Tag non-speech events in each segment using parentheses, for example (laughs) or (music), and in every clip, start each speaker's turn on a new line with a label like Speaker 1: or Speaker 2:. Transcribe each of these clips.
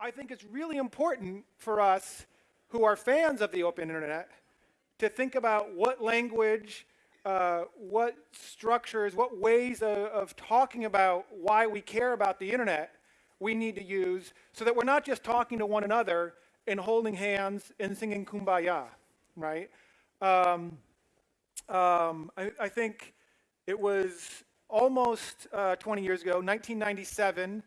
Speaker 1: I think it's really important for us who are fans of the open internet to think about what language, uh, what structures, what ways of, of talking about why we care about the internet we need to use so that we're not just talking to one another and holding hands and singing kumbaya, right? Um, um, I, I, think it was almost uh, 20 years ago, 1997,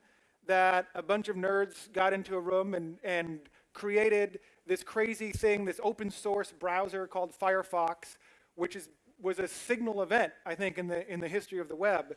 Speaker 1: that a bunch of nerds got into a room and, and created this crazy thing, this open source browser called Firefox, which is, was a signal event, I think, in the, in the history of the web.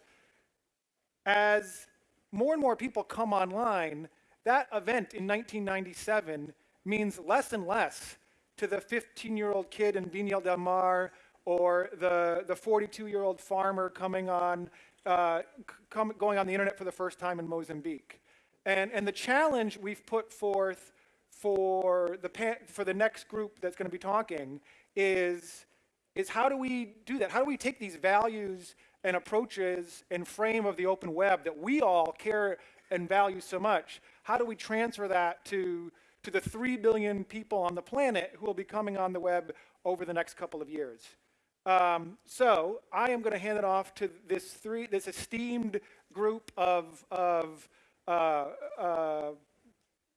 Speaker 1: As more and more people come online, that event in 1997 means less and less to the 15-year-old kid in Viña del Mar or the, the 42-year-old farmer coming on, uh, going on the internet for the first time in Mozambique. And, and the challenge we've put forth for the, for the next group that's going to be talking is, is how do we do that? How do we take these values and approaches and frame of the open web that we all care and value so much? How do we transfer that to, to the 3 billion people on the planet who will be coming on the web over the next couple of years? Um, so I am going to hand it off to this three, this esteemed group of, of uh, uh,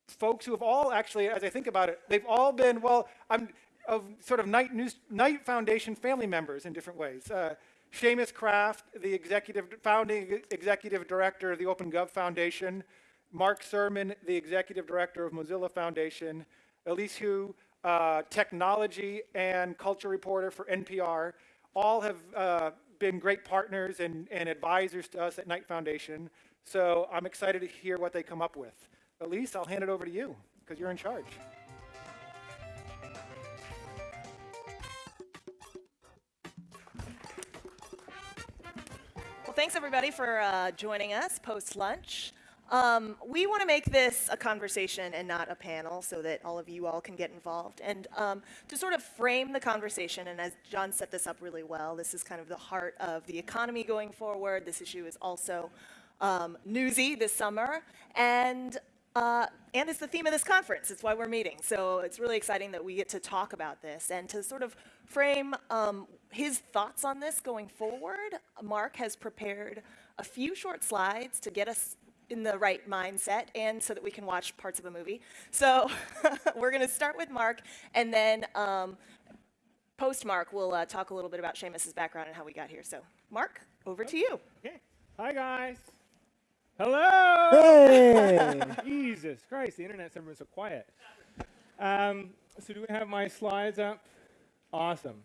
Speaker 1: folks who have all actually, as I think about it, they've all been, well, I'm of sort of Knight, News, Knight Foundation family members in different ways. Uh, Seamus Kraft, the executive, founding executive director of the OpenGov Foundation, Mark Surman, the executive director of Mozilla Foundation, Elise Hu, uh, technology and culture reporter for NPR, all have uh, been great partners and, and advisors to us at Knight Foundation. So I'm excited to hear what they come up with. Elise, I'll hand it over to you because you're in charge.
Speaker 2: Well, thanks everybody for uh, joining us post-lunch. Um, we want to make this a conversation and not a panel so that all of you all can get involved. And um, to sort of frame the conversation, and as John set this up really well, this is kind of the heart of the economy going forward. This issue is also um, newsy this summer. And uh, and it's the theme of this conference. It's why we're meeting. So it's really exciting that we get to talk about this and to sort of frame um, his thoughts on this going forward. Mark has prepared a few short slides to get us in the right mindset and so that we can watch parts of a movie. So (laughs) we're going to start with Mark and then um, post Mark we'll uh, talk a little bit about Seamus's background and how we got here. So Mark, over to you.
Speaker 3: Okay. Hi guys. Hello.
Speaker 4: Hey. (laughs)
Speaker 3: Jesus Christ, the internet's never been so quiet. Um, so do we have my slides up? Awesome.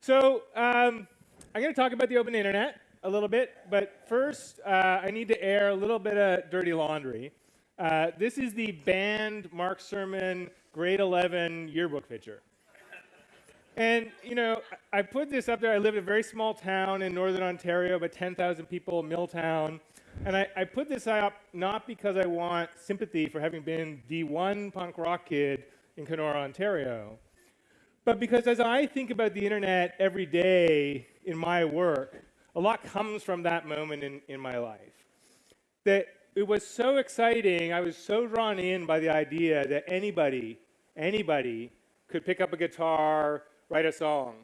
Speaker 3: So um, I'm going to talk about the open internet a little bit, but first uh, I need to air a little bit of dirty laundry. Uh, this is the banned Mark Surman grade 11 yearbook picture. And, you know, I put this up there. I live in a very small town in northern Ontario, about 10,000 people, Milltown. And I, I put this up not because I want sympathy for having been the one punk rock kid in Kenora, Ontario, but because as I think about the internet every day in my work, a lot comes from that moment in, in my life. That it was so exciting, I was so drawn in by the idea that anybody, anybody could pick up a guitar, write a song.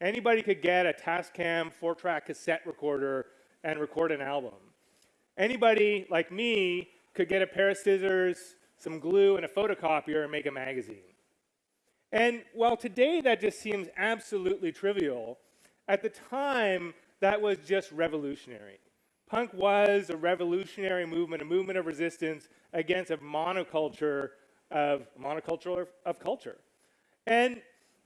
Speaker 3: Anybody could get a Tascam four-track cassette recorder and record an album. Anybody like me could get a pair of scissors, some glue, and a photocopier and make a magazine. And while today that just seems absolutely trivial, at the time that was just revolutionary. Punk was a revolutionary movement, a movement of resistance against a monoculture of monoculture of culture. And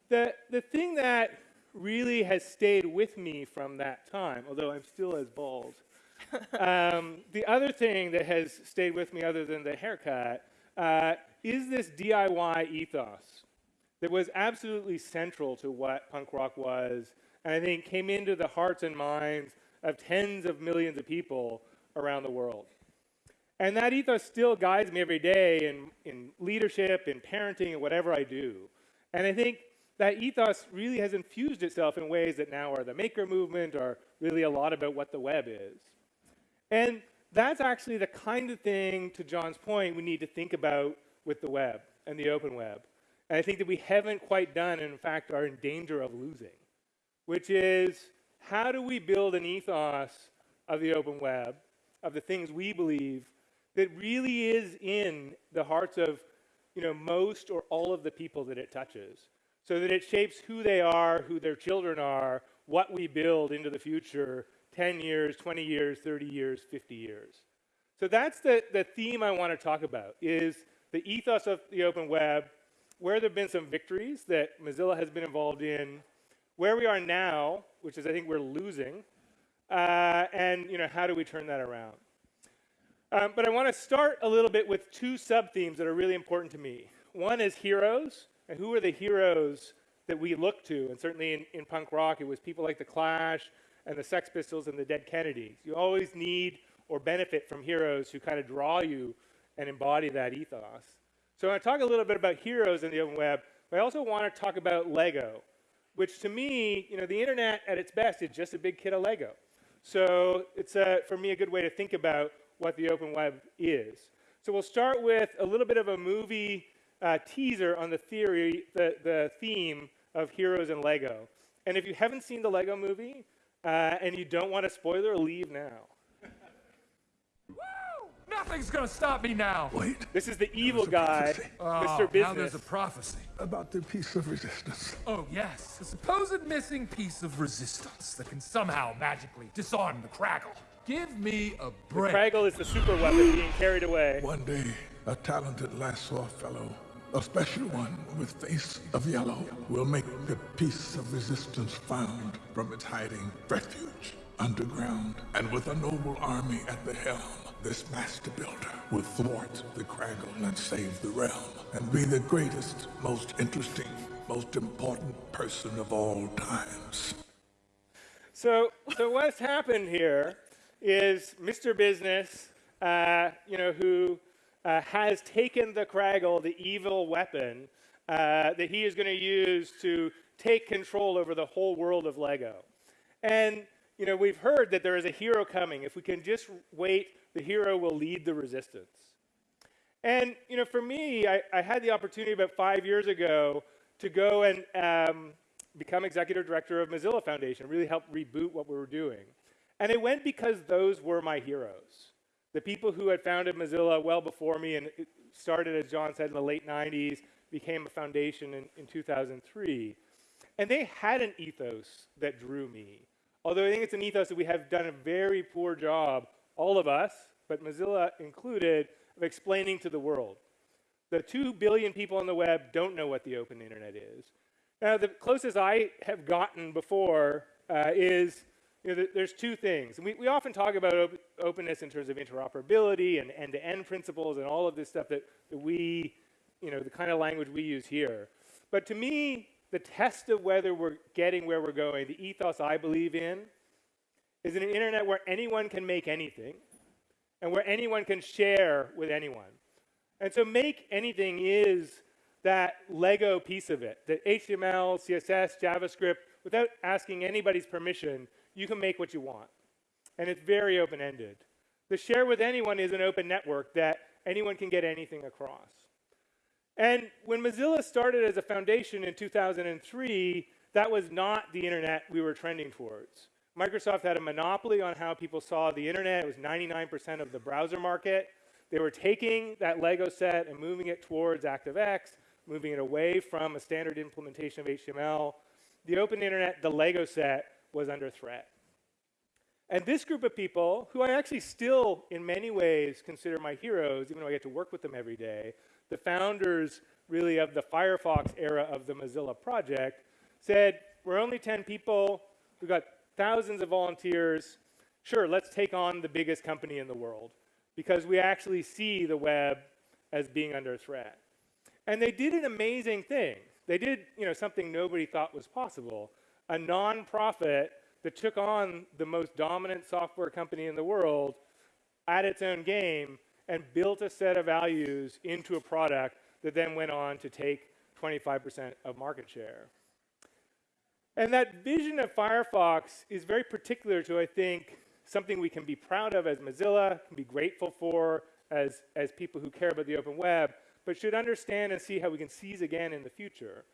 Speaker 3: the, the thing that really has stayed with me from that time, although I'm still as bald, (laughs) um, the other thing that has stayed with me other than the haircut uh, is this DIY ethos that was absolutely central to what punk rock was and I think came into the hearts and minds of tens of millions of people around the world. And that ethos still guides me every day in, in leadership, in parenting, and whatever I do. And I think that ethos really has infused itself in ways that now are the maker movement or really a lot about what the web is. And that's actually the kind of thing, to John's point, we need to think about with the web and the open web. And I think that we haven't quite done, and in fact are in danger of losing, which is how do we build an ethos of the open web, of the things we believe, that really is in the hearts of you know, most or all of the people that it touches, so that it shapes who they are, who their children are, what we build into the future 10 years, 20 years, 30 years, 50 years. So that's the, the theme I want to talk about is the ethos of the open web, where there have been some victories that Mozilla has been involved in, where we are now, which is I think we're losing, uh, and you know, how do we turn that around? Um, but I want to start a little bit with two sub-themes that are really important to me. One is heroes, and who are the heroes that we look to? And certainly in, in punk rock, it was people like The Clash and the Sex Pistols and the Dead Kennedys. You always need or benefit from heroes who kind of draw you and embody that ethos. So I want to talk a little bit about heroes in the open web, but I also want to talk about Lego, which to me, you know, the internet at its best is just a big kit of Lego. So it's, a, for me, a good way to think about what the open web is. So we'll start with a little bit of a movie uh, teaser on the theory, the, the theme of heroes and Lego. And if you haven't seen the Lego movie uh, and you don't want a spoiler, leave now.
Speaker 4: Nothing's gonna stop me now.
Speaker 5: Wait,
Speaker 3: This is the evil guy,
Speaker 5: prophecy.
Speaker 4: Oh,
Speaker 3: Mr.
Speaker 4: now there's a prophecy.
Speaker 5: about the piece of resistance.
Speaker 4: Oh, yes. A supposed missing piece of resistance that can somehow magically disarm the Kragle. Give me a break.
Speaker 3: Kragle is the super weapon being carried away.
Speaker 5: One day, a talented Lasso fellow, a special one with face of yellow, will make the piece of resistance found from its hiding refuge underground. And with a noble army at the helm, this master builder will thwart the Kragle and save the realm, and be the greatest, most interesting, most important person of all times.
Speaker 3: So, so what's happened here is Mr. Business, uh, you know, who uh, has taken the Kragle, the evil weapon, uh, that he is going to use to take control over the whole world of Lego. And, you know, we've heard that there is a hero coming. If we can just wait, the hero will lead the resistance. And, you know, for me, I, I had the opportunity about five years ago to go and um, become executive director of Mozilla Foundation, really help reboot what we were doing. And it went because those were my heroes. The people who had founded Mozilla well before me and started, as John said, in the late 90s, became a foundation in, in 2003. And they had an ethos that drew me. Although I think it's an ethos that we have done a very poor job, all of us, but Mozilla included, of explaining to the world. The 2 billion people on the web don't know what the open internet is. Now, the closest I have gotten before uh, is you know, there's two things. We, we often talk about op- openness in terms of interoperability and end-to-end principles and all of this stuff that, that we, you know, the kind of language we use here. But to me, the test of whether we're getting where we're going, the ethos I believe in, is an internet where anyone can make anything and where anyone can share with anyone. And so make anything is that Lego piece of it, that HTML, CSS, JavaScript, without asking anybody's permission, you can make what you want. And it's very open-ended. The share with anyone is an open network that anyone can get anything across. And when Mozilla started as a foundation in 2003, that was not the internet we were trending towards. Microsoft had a monopoly on how people saw the internet. It was 99% of the browser market. They were taking that Lego set and moving it towards ActiveX, moving it away from a standard implementation of HTML. The open internet, the Lego set, was under threat. And this group of people, who I actually still, in many ways, consider my heroes, even though I get to work with them every day, the founders really of the Firefox era of the Mozilla project, said, we're only 10 people, we've got thousands of volunteers, sure, let's take on the biggest company in the world, because we actually see the web as being under threat. And they did an amazing thing. They did you know, something nobody thought was possible. A nonprofit that took on the most dominant software company in the world at its own game and built a set of values into a product that then went on to take 25% of market share. And that vision of Firefox is very particular to, I think, something we can be proud of as Mozilla, can be grateful for as, as people who care about the open web, but should understand and see how we can seize again in the future,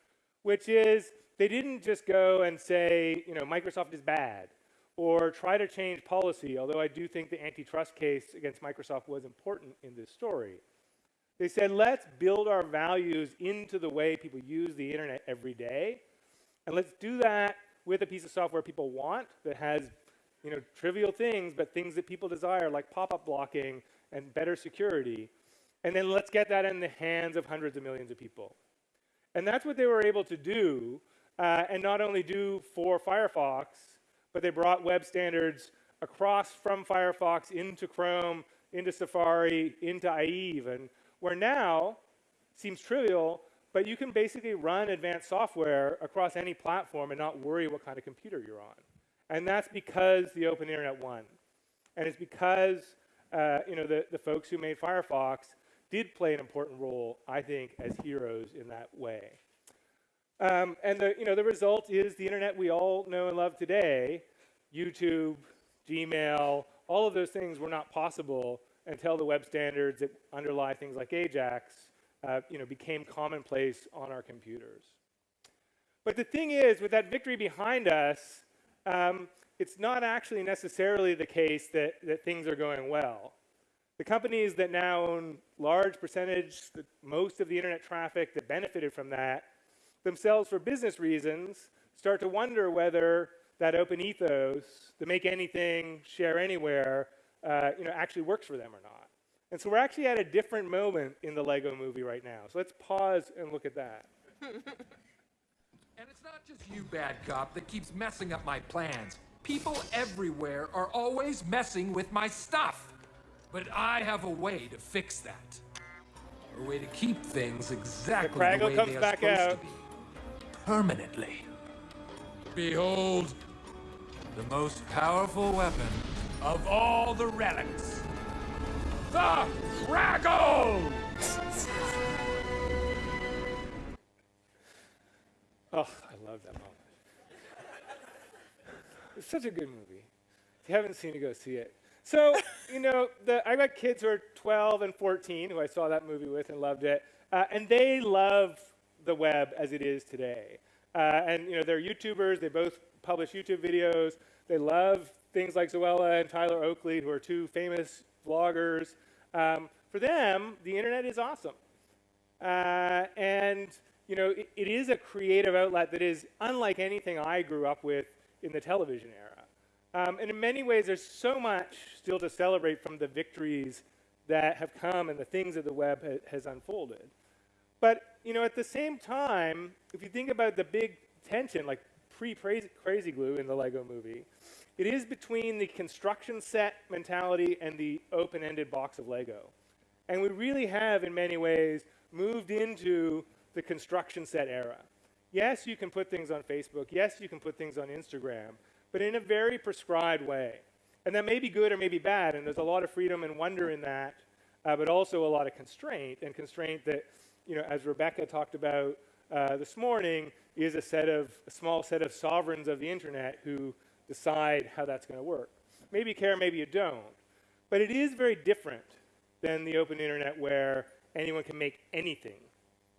Speaker 3: which is they didn't just go and say, you know, Microsoft is bad or try to change policy, although I do think the antitrust case against Microsoft was important in this story. They said, let's build our values into the way people use the internet every day, and let's do that with a piece of software people want that has you know, trivial things, but things that people desire, like pop-up blocking and better security. And then let's get that in the hands of hundreds of millions of people. And that's what they were able to do, uh, and not only do for Firefox, but they brought web standards across from Firefox into Chrome, into Safari, into IE even, where now, seems trivial, but you can basically run advanced software across any platform and not worry what kind of computer you're on. And that's because the open internet won. And it's because uh, you know, the, the folks who made Firefox did play an important role, I think, as heroes in that way. Um, and the, you know, the result is the internet we all know and love today, YouTube, Gmail, all of those things were not possible until the web standards that underlie things like AJAX uh, you know, became commonplace on our computers. But the thing is, with that victory behind us, um, it's not actually necessarily the case that, that things are going well. The companies that now own large percentage, the, most of the internet traffic that benefited from that, themselves for business reasons, start to wonder whether that open ethos, the make anything, share anywhere, uh, you know, actually works for them or not. And so we're actually at a different moment in the Lego movie right now. So let's pause and look at that. (laughs)
Speaker 4: And it's not just you, bad cop, that keeps messing up my plans. People everywhere are always messing with my stuff. But I have a way to fix that. A way to keep things exactly the,
Speaker 3: Kragle
Speaker 4: way they are
Speaker 3: back
Speaker 4: supposed
Speaker 3: out.
Speaker 4: to be. Permanently. Behold, the most powerful weapon of all the relics. The Kragle!
Speaker 3: Oh, I love that moment. it's such a good movie. If you haven't seen it, go see it. So, you know, the, I got kids who are 12 and 14 who I saw that movie with and loved it, uh, and they love the web as it is today. Uh, and, you know, they're YouTubers. They both publish YouTube videos. They love things like Zoella and Tyler Oakley, who are two famous vloggers. Um, for them, the internet is awesome. Uh, and you know, it, it is a creative outlet that is unlike anything I grew up with in the television era. Um, and in many ways, there's so much still to celebrate from the victories that have come and the things that the web ha- has unfolded. But you know, at the same time, if you think about the big tension, like pre-Crazy Glue in the Lego Movie, it is between the construction set mentality and the open-ended box of Lego. And we really have, in many ways, moved into the construction set era. Yes, you can put things on Facebook. Yes, you can put things on Instagram, but in a very prescribed way. And that may be good or may be bad, and there's a lot of freedom and wonder in that, uh, but also a lot of constraint, and constraint that, you know, as Rebecca talked about uh, this morning, is a set of a small set of sovereigns of the internet who decide how that's going to work. Maybe you care, maybe you don't. But it is very different than the open internet where anyone can make anything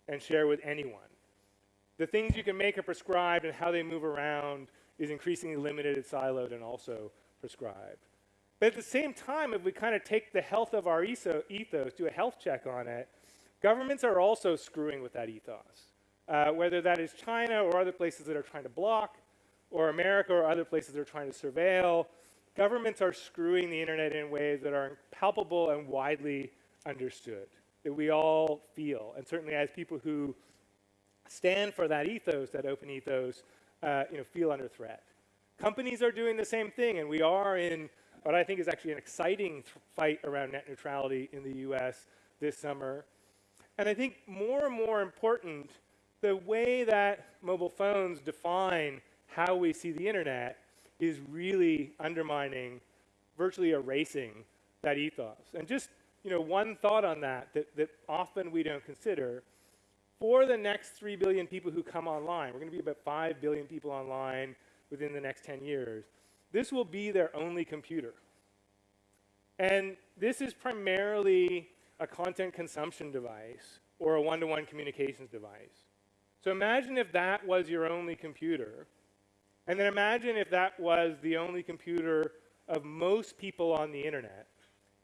Speaker 3: and share with anyone. The things you can make are prescribed, and how they move around is increasingly limited and siloed and also prescribed. But at the same time, if we kind of take the health of our etho- ethos, do a health check on it, governments are also screwing with that ethos. Uh, whether that is China or other places that are trying to block, or America or other places that are trying to surveil, governments are screwing the internet in ways that are palpable and widely understood, that we all feel. And certainly as people who stand for that ethos, that open ethos, uh, you know, feel under threat. Companies are doing the same thing, and we are in what I think is actually an exciting fight around net neutrality in the US this summer. And I think more and more important, the way that mobile phones define how we see the internet is really undermining, virtually erasing that ethos. And just you know, one thought on that, that that often we don't consider. For the next 3 billion people who come online, we're going to be about 5 billion people online within the next 10 years. this will be their only computer. And this is primarily a content consumption device or a one-to-one communications device. So imagine if that was your only computer, and then imagine if that was the only computer of most people on the internet,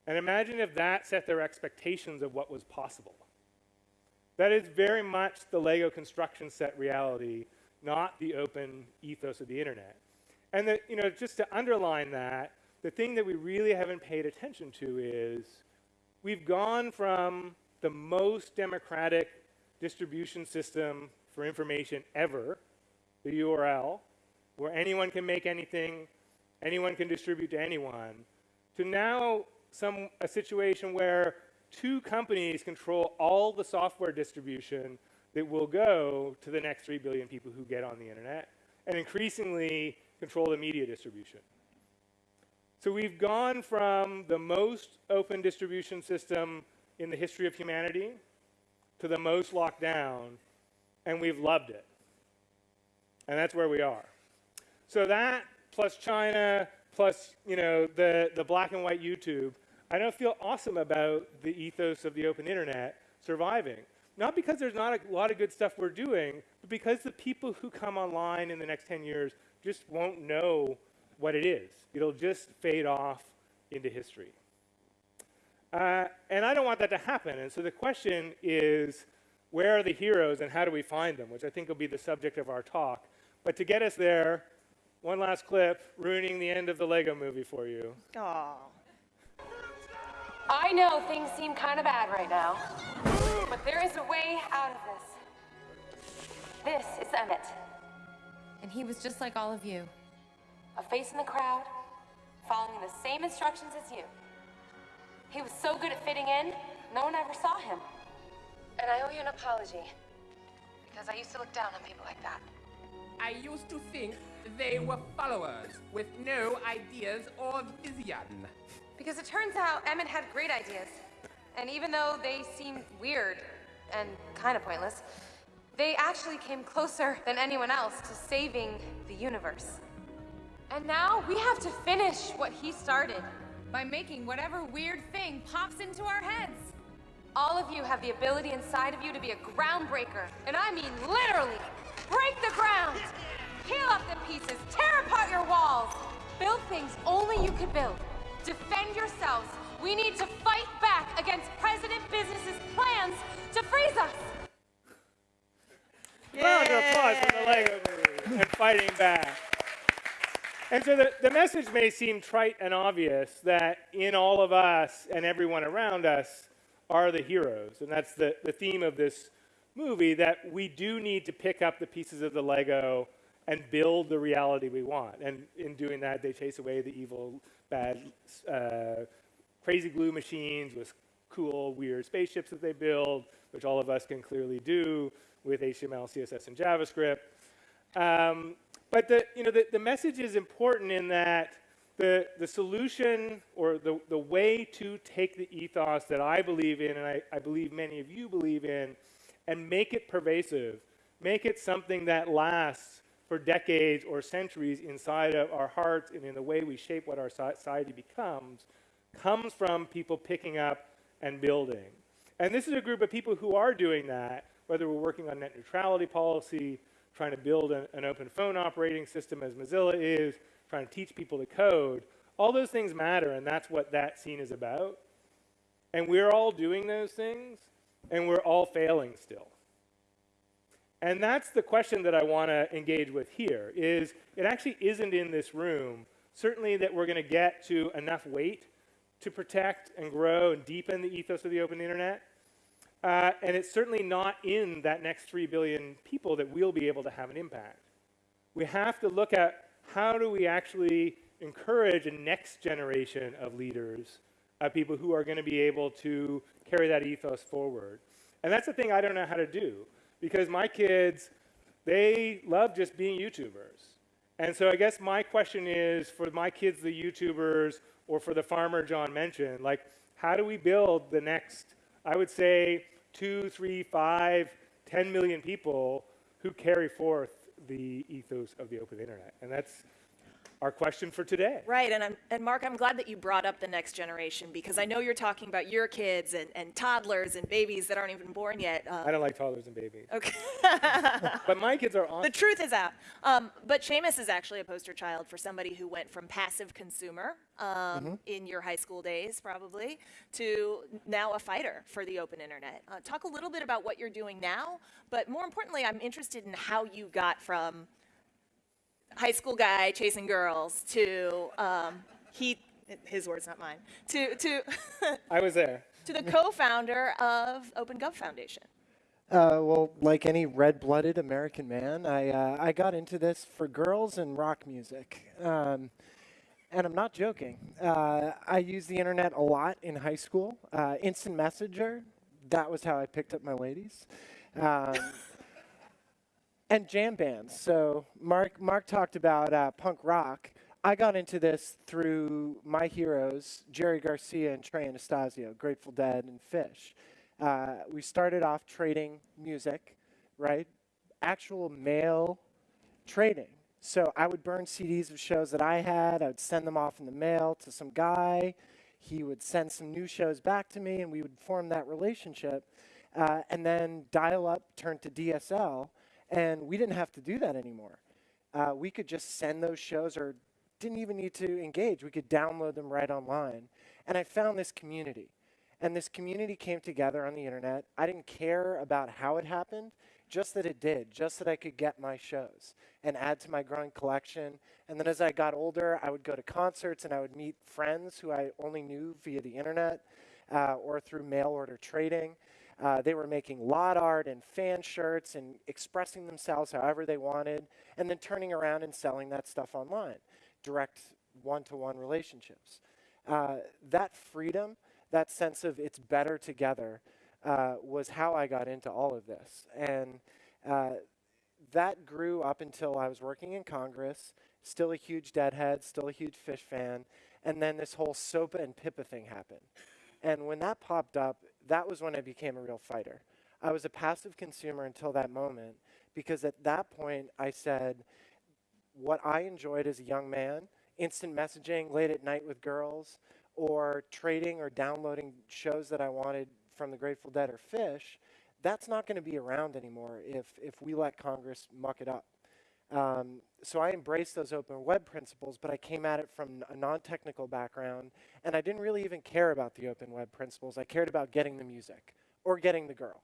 Speaker 3: and imagine if that set their expectations of what was possible. That is very much the Lego construction set reality, not the open ethos of the internet. And that, you know, just to underline that, the thing that we really haven't paid attention to is we've gone from the most democratic distribution system for information ever, the URL, where anyone can make anything, anyone can distribute to anyone, to now some a situation where two companies control all the software distribution that will go to the next 3 billion people who get on the internet, and increasingly control the media distribution. So we've gone from the most open distribution system in the history of humanity to the most locked down, and we've loved it. And that's where we are. So that plus China plus you know the, the black and white YouTube, I don't feel awesome about the ethos of the open internet surviving. Not because there's not a lot of good stuff we're doing, but because the people who come online in the next 10 years just won't know what it is. It'll just fade off into history. Uh, and I don't want that to happen. And so the question is, where are the heroes and how do we find them? Which I think will be the subject of our talk. But to get us there, one last clip, ruining the end of the Lego movie for you.
Speaker 2: Aw.
Speaker 6: I know things seem kind of bad right now, but there is a way out of this. This is Emmett,
Speaker 7: And he was just like all of you.
Speaker 6: a face in the crowd, following the same instructions as you. He was so good at fitting in, no one ever saw him. And I owe you an apology, because I used to look down on people like that.
Speaker 8: I used to think they were followers with no ideas or vision.
Speaker 6: Because it turns out Emmett had great ideas. And even though they seemed weird and kind of pointless, they actually came closer than anyone else to saving the universe. And now we have to finish what he started.
Speaker 7: By making whatever weird thing pops into our heads.
Speaker 6: All of you have the ability inside of you to be a groundbreaker. And I mean literally. Break the ground! Peel up the pieces, tear apart your walls, build things only you could build. Defend yourselves. We need to fight back against President Business's plans to freeze us.
Speaker 3: Round of applause for the Lego movie and fighting back. And so the, the message may seem trite and obvious that in all of us and everyone around us are the heroes. And that's the, the theme of this movie that we do need to pick up the pieces of the Lego and build the reality we want. And in doing that, they chase away the evil, bad, uh, crazy glue machines with cool, weird spaceships that they build, which all of us can clearly do with HTML, CSS, and JavaScript. Um, but the, you know, the, the message is important in that the, the solution or the, the way to take the ethos that I believe in, and I, I believe many of you believe in, and make it pervasive, make it something that lasts for decades or centuries inside of our hearts and in the way we shape what our society becomes, comes from people picking up and building. And this is a group of people who are doing that, whether we're working on net neutrality policy, trying to build an, an open phone operating system as Mozilla is, trying to teach people to code. All those things matter, and that's what that scene is about. And we're all doing those things, and we're all failing still. And that's the question that I want to engage with here is it actually isn't in this room, certainly that we're going to get to enough weight to protect and grow and deepen the ethos of the open internet. Uh, and it's certainly not in that next 3 billion people that we'll be able to have an impact. We have to look at how do we actually encourage a next generation of leaders, of people who are going to be able to carry that ethos forward. And that's the thing I don't know how to do because my kids, they love just being YouTubers. And so I guess my question is for my kids, the YouTubers, or for the farmer John mentioned, like, how do we build the next, I would say, two, three, five, ten million people who carry forth the ethos of the open internet? And that's our question for today.
Speaker 2: Right, and I'm, and Mark, I'm glad that you brought up the next generation because I know you're talking about your kids and, and toddlers and babies that aren't even born yet. Uh,
Speaker 3: I don't like toddlers and babies.
Speaker 2: okay. (laughs) (laughs)
Speaker 3: But my kids are awesome.
Speaker 2: The truth is out. Um, but Seamus is actually a poster child for somebody who went from passive consumer um, in your high school days, probably, to now a fighter for the open internet. Uh, talk a little bit about what you're doing now, but more importantly, I'm interested in how you got from high school guy chasing girls to um, he, his words, not mine, to to (laughs)
Speaker 3: I was there.
Speaker 2: to the co-founder of OpenGov Foundation.
Speaker 9: Uh, well, like any red-blooded American man, I uh, I got into this for girls and rock music, um, and I'm not joking. Uh, I used the internet a lot in high school. Uh, instant Messenger, that was how I picked up my ladies, um, (laughs) and jam bands. So Mark Mark talked about uh, punk rock. I got into this through my heroes, Jerry Garcia and Trey Anastasio, Grateful Dead and Phish. Uh, we started off trading music, right? Actual mail trading. So I would burn CDs of shows that I had. I would send them off in the mail to some guy. He would send some new shows back to me, and we would form that relationship. Uh, and then dial up turned to DSL, and we didn't have to do that anymore. Uh, we could just send those shows or didn't even need to engage. We could download them right online. And I found this community. And this community came together on the internet. I didn't care about how it happened, just that it did, just that I could get my shows and add to my growing collection. And then as I got older, I would go to concerts and I would meet friends who I only knew via the internet uh, or through mail order trading. Uh, they were making lot art and fan shirts and expressing themselves however they wanted, and then turning around and selling that stuff online, direct one to one relationships. Uh, that freedom that sense of it's better together uh, was how I got into all of this. And uh, that grew up until I was working in Congress, still a huge Deadhead, still a huge Phish fan. And then this whole SOPA and PIPA thing happened. And when that popped up, that was when I became a real fighter. I was a passive consumer until that moment because at that point I said, what I enjoyed as a young man, instant messaging late at night with girls, or trading or downloading shows that I wanted from the Grateful Dead or Phish, that's not going to be around anymore if, if we let Congress muck it up. Um, so I embraced those open web principles, but I came at it from a non-technical background, and I didn't really even care about the open web principles. I cared about getting the music or getting the girl.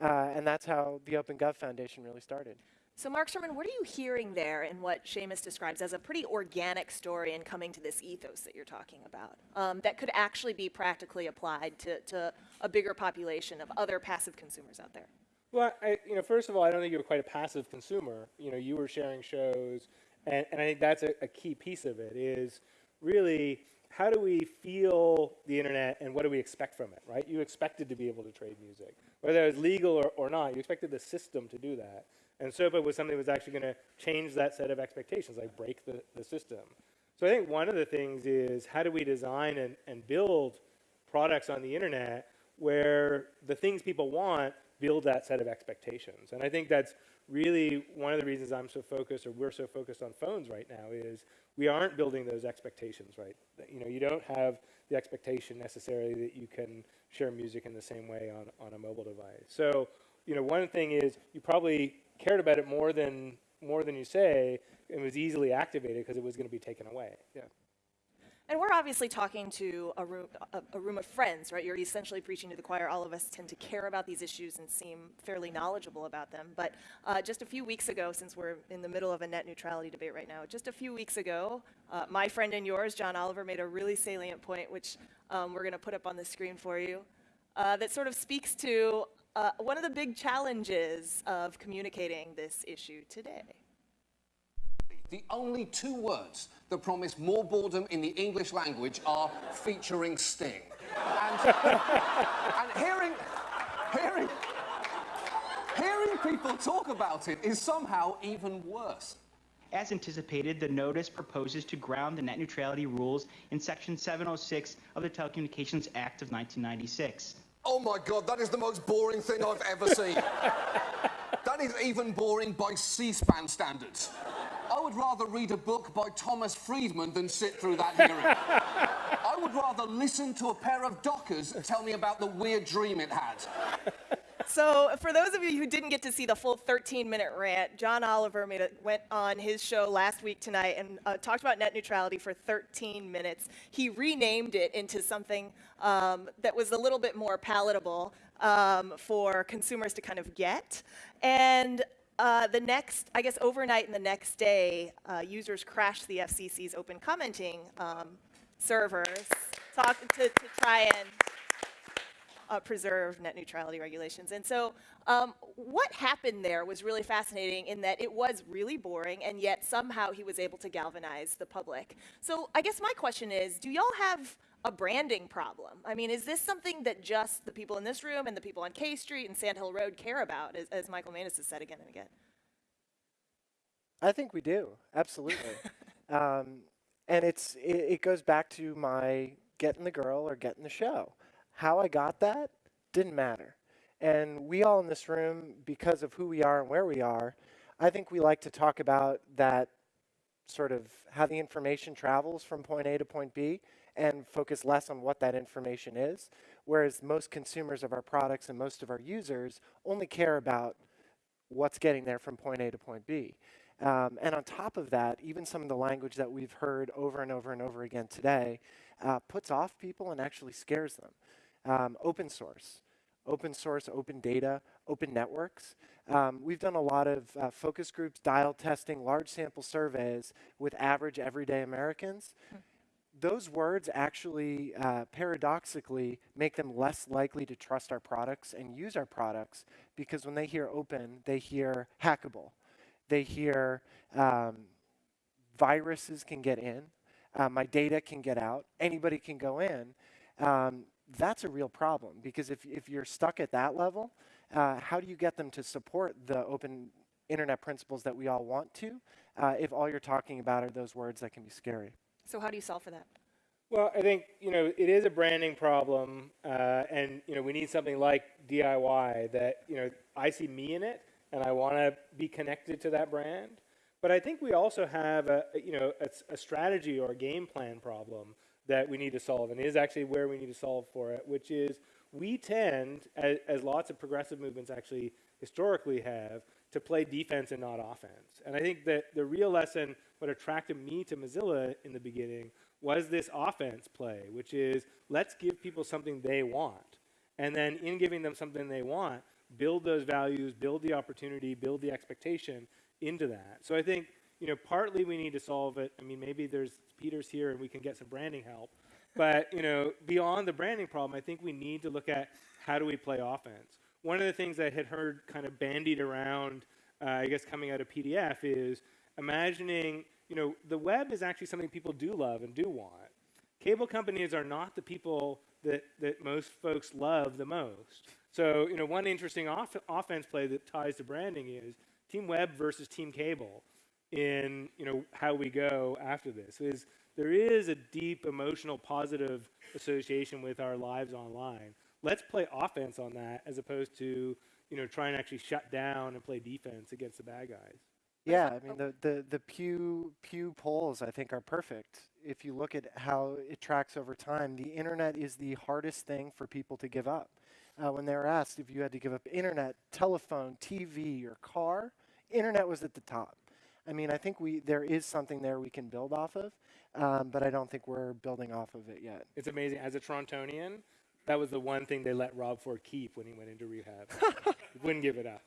Speaker 9: Uh, and that's how the Open Gov Foundation really started.
Speaker 2: So, Mark Surman, what are you hearing there in what Seamus describes as a pretty organic story in coming to this ethos that you're talking about um, that could actually be practically applied to, to a bigger population of other passive consumers out there?
Speaker 3: Well, I, you know, first of all, I don't think you were quite a passive consumer. You know, you were sharing shows, and, and I think that's a, a key piece of it is really how do we feel the internet and what do we expect from it, right? You expected to be able to trade music. Whether it was legal or, or not, you expected the system to do that. And SOPA was something that was actually going to change that set of expectations, like break the, the system. So I think one of the things is how do we design and, and build products on the internet where the things people want build that set of expectations. And I think that's really one of the reasons I'm so focused or we're so focused on phones right now is we aren't building those expectations right. You know, you don't have the expectation necessarily that you can share music in the same way on, on a mobile device. So, you know, one thing is you probably cared about it more than more than you say and was easily activated because it was going to be taken away. Yeah.
Speaker 2: And we're obviously talking to a room, a, a, room of friends, right? You're essentially preaching to the choir. All of us tend to care about these issues and seem fairly knowledgeable about them. But uh, just a few weeks ago, since we're in the middle of a net neutrality debate right now, just a few weeks ago, uh, my friend and yours, John Oliver, made a really salient point, which um, we're going to put up on the screen for you, uh, that sort of speaks to uh, one of the big challenges of communicating this issue today.
Speaker 10: The only two words that promise more boredom in the English language are featuring Sting. And, (laughs) and hearing, hearing, hearing people talk about it is somehow even worse.
Speaker 11: As anticipated, the notice proposes to ground the net neutrality rules in Section 706 of the Telecommunications Act of 1996.
Speaker 10: Oh my God, that is the most boring thing I've ever seen. (laughs) that is even boring by C-SPAN standards. I would rather read a book by Thomas Friedman than sit through that hearing. (laughs) I would rather listen to a pair of dockers tell me about the weird dream it had.
Speaker 2: So, for those of you who didn't get to see the full 13-minute rant, John Oliver made a, went on his show last week tonight and uh, talked about net neutrality for 13 minutes. He renamed it into something um, that was a little bit more palatable um, for consumers to kind of get. And uh, the next, I guess, overnight and the next day, uh, users crashed the FCC's open commenting um, servers talk, to, to try and uh, preserve net neutrality regulations. And so um, what happened there was really fascinating in that it was really boring, and yet somehow he was able to galvanize the public. So I guess my question is, do y'all have a branding problem? I mean, is this something that just the people in this room and the people on K Street and Sand Hill Road care about, as, as Michael Maness has said again and again?
Speaker 9: I think we do, absolutely. (laughs) um, and it's it, it goes back to my getting the girl or getting the show. How I got that didn't matter. And we all in this room, because of who we are and where we are, I think we like to talk about that sort of how the information travels from point A to point B and focus less on what that information is. Whereas most consumers of our products and most of our users only care about what's getting there from point A to point B. Um, and on top of that, even some of the language that we've heard over and over and over again today uh, puts off people and actually scares them. Um, open source, open source, open data, open networks. Um, we've done a lot of uh, focus groups, dial testing, large sample surveys with average everyday Americans. Hmm. Those words actually, uh, paradoxically, make them less likely to trust our products and use our products because when they hear open, they hear hackable. They hear um, viruses can get in, uh, my data can get out, anybody can go in. Um, that's a real problem because if, if you're stuck at that level, uh, how do you get them to support the open internet principles that we all want to uh, if all you're talking about are those words that can be scary?
Speaker 2: So how do you solve for that?
Speaker 3: Well, I think you know it is a branding problem, uh, and you know we need something like DIY that you know I see me in it, and I want to be connected to that brand. But I think we also have a you know a, a strategy or a game plan problem that we need to solve, and is actually where we need to solve for it, which is we tend, as, as, lots of progressive movements actually historically have, to play defense and not offense. And I think that the real lesson, what attracted me to Mozilla in the beginning, was this offense play, which is let's give people something they want. And then in giving them something they want, build those values, build the opportunity, build the expectation into that. So I think you know, partly we need to solve it. I mean, maybe there's Peter's here and we can get some branding help. But, you know, beyond the branding problem, I think we need to look at how do we play offense. One of the things I had heard kind of bandied around, uh, I guess coming out of PDF, is imagining, you know, the web is actually something people do love and do want. Cable companies are not the people that, that most folks love the most. So, you know, one interesting off- offense play that ties to branding is Team Web versus Team Cable in you know how we go after this is there is a deep emotional positive association with our lives online let's play offense on that as opposed to you know try and actually shut down and play defense against the bad guys
Speaker 9: yeah i mean the, the, the pew pew polls i think are perfect if you look at how it tracks over time the internet is the hardest thing for people to give up uh, when they were asked if you had to give up internet telephone tv or car internet was at the top I mean, I think we there is something there we can build off of, um, but I don't think we're building off of it yet.
Speaker 3: It's amazing. As a Torontonian, that was the one thing they let Rob Ford keep when he went into rehab. (laughs) Wouldn't give it up.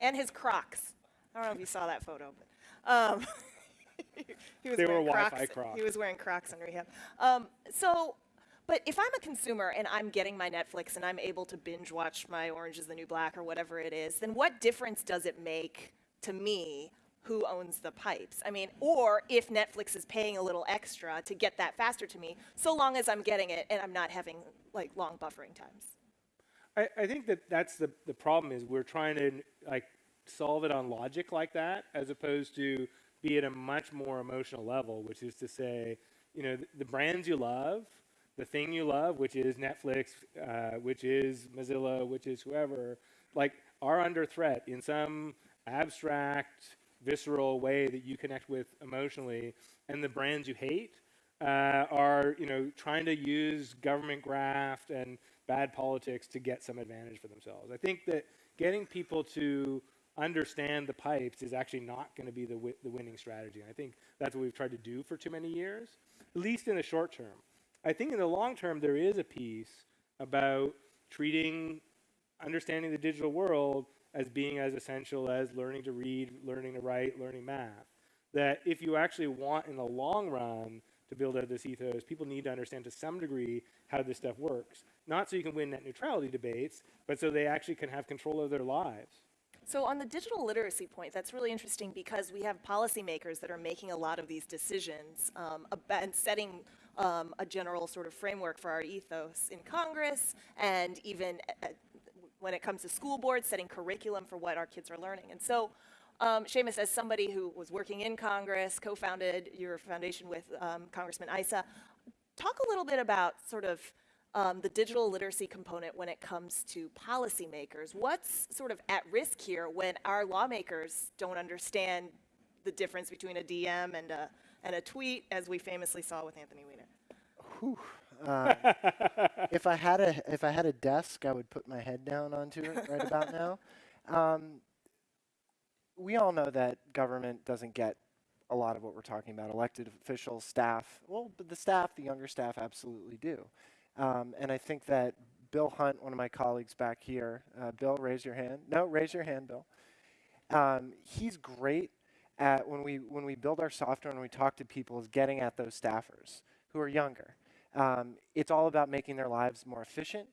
Speaker 2: And his Crocs. I don't know if you saw that photo, but um, (laughs) he was
Speaker 3: they
Speaker 2: wearing
Speaker 3: were
Speaker 2: Crocs.
Speaker 3: Crocs.
Speaker 2: He was wearing Crocs in rehab. Um, so, but if I'm a consumer and I'm getting my Netflix and I'm able to binge watch my Orange Is the New Black or whatever it is, then what difference does it make to me who owns the pipes. I mean, or if Netflix is paying a little extra to get that faster to me, so long as I'm getting it and I'm not having like long buffering times.
Speaker 3: I, I think that that's the, the problem is we're trying to like solve it on logic like that as opposed to be at a much more emotional level, which is to say, you know, the, the brands you love, the thing you love, which is Netflix, uh, which is Mozilla, which is whoever, like are under threat in some abstract visceral way that you connect with emotionally, and the brands you hate uh, are you know trying to use government graft and bad politics to get some advantage for themselves. I think that getting people to understand the pipes is actually not going to be the, the winning strategy. And I think that's what we've tried to do for too many years, at least in the short term. I think in the long term, there is a piece about treating understanding the digital world as being as essential as learning to read, learning to write, learning math. That if you actually want in the long run to build out this ethos, people need to understand to some degree how this stuff works. Not so you can win net neutrality debates, but so they actually can have control of their lives.
Speaker 2: So on the digital literacy point, that's really interesting because we have policymakers that are making a lot of these decisions um, and setting um, a general sort of framework for our ethos in Congress and even uh, when it comes to school boards, setting curriculum for what our kids are learning. And so, um, Seamus, as somebody who was working in Congress, co-founded your foundation with um, Congressman Issa, talk a little bit about sort of um, the digital literacy component when it comes to policymakers. What's sort of at risk here when our lawmakers don't understand the difference between a DM and a, and a tweet, as we famously saw with Anthony Weiner?
Speaker 9: Whew. Uh, (laughs) if I had a if I had a desk, I would put my head down onto it right about now. Um, we all know that government doesn't get a lot of what we're talking about. Elected officials, staff. Well, but the staff, the younger staff, absolutely do. Um, and I think that Bill Hunt, one of my colleagues back here, uh, Bill, raise your hand. No, raise your hand, Bill. Um, he's great at when we when we build our software and we talk to people is getting at those staffers who are younger. Um, it's all about making their lives more efficient,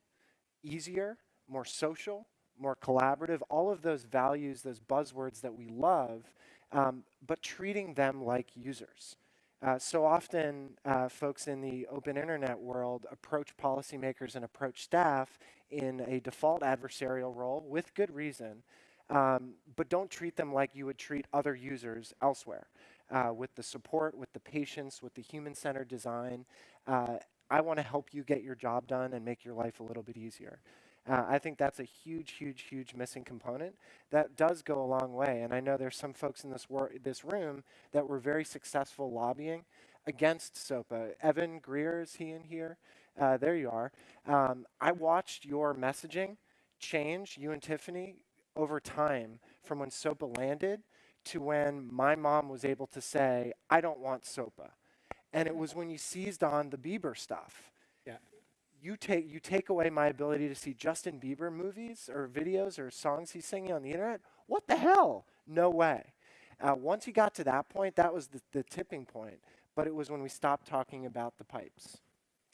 Speaker 9: easier, more social, more collaborative, all of those values, those buzzwords that we love, um, but treating them like users. Uh, so often, uh, folks in the open internet world approach policymakers and approach staff in a default adversarial role with good reason, um, but don't treat them like you would treat other users elsewhere. Uh, with the support, with the patience, with the human centered design. Uh, I want to help you get your job done and make your life a little bit easier. Uh, I think that's a huge, huge, huge missing component that does go a long way. And I know there's some folks in this, wor- this room that were very successful lobbying against SOPA. Evan Greer, is he in here? Uh, there you are. Um, I watched your messaging change, you and Tiffany, over time from when SOPA landed to when my mom was able to say, I don't want SOPA. And it was when you seized on the Bieber stuff.
Speaker 3: Yeah.
Speaker 9: You take, you take away my ability to see Justin Bieber movies or videos or songs he's singing on the internet. What the hell? No way. Uh, once he got to that point, that was the, the tipping point. But it was when we stopped talking about the pipes.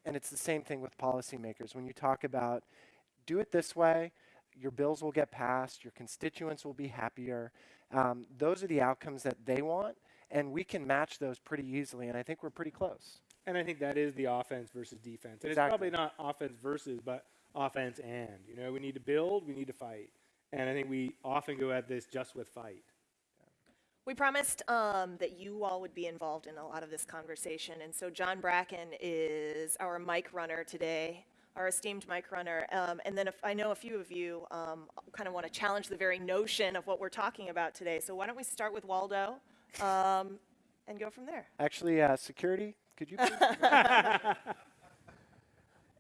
Speaker 9: And it's the same thing with policymakers. When you talk about do it this way, your bills will get passed, your constituents will be happier. Um, those are the outcomes that they want, and we can match those pretty easily, and I think we're pretty close.
Speaker 3: And I think that is the offense versus defense. And
Speaker 9: Exactly.
Speaker 3: it's probably not offense versus, but offense and. You know, we need to build, we need to fight. And I think we often go at this just with fight.
Speaker 2: We promised um, that you all would be involved in a lot of this conversation, and so John Bracken is our mic runner today, our esteemed mic runner. Um, and then if, I know a few of you um, kind of want to challenge the very notion of what we're talking about today. So why don't we start with Waldo um, and go from there?
Speaker 9: Actually, uh, security, could you please? (laughs)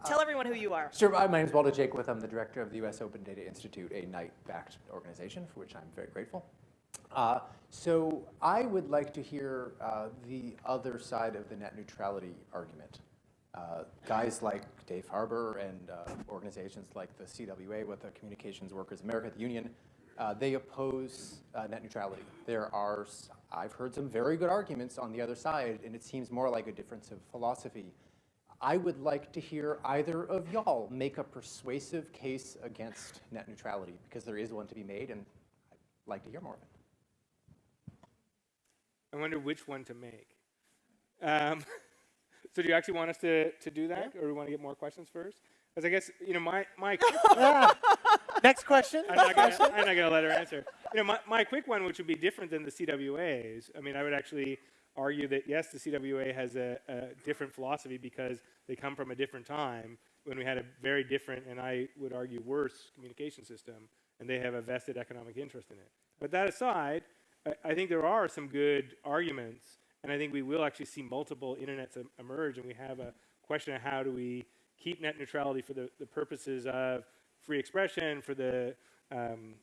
Speaker 2: Tell everyone who you are.
Speaker 12: Sure. My name is Waldo Jaquith. I'm the director of the U.S. Open Data Institute, a Knight-backed organization for which I'm very grateful. Uh, so I would like to hear uh, the other side of the net neutrality argument. Uh, guys like Dave Harbour and uh, organizations like the CWA, with the Communications Workers America, the union, uh, they oppose uh, net neutrality. There are, s- I've heard some very good arguments on the other side, and it seems more like a difference of philosophy. I would like to hear either of y'all make a persuasive case against net neutrality, because there is one to be made, and I'd like to hear more of it.
Speaker 3: I wonder which one to make. Um, (laughs) so do you actually want us to, to do that, or do we want to get more questions first? Because I guess you know my my. (laughs)
Speaker 9: Yeah. Next question.
Speaker 3: I'm not gonna, I'm not gonna let her answer. You know, my, my quick one, which would be different than the CWA's. I mean, I would actually argue that yes, the CWA has a, a different philosophy because they come from a different time when we had a very different, and I would argue worse, communication system, and they have a vested economic interest in it. But that aside, I, I think there are some good arguments, and I think we will actually see multiple internets emerge, and we have a question of how do we keep net neutrality for the, the purposes of free expression, for the um,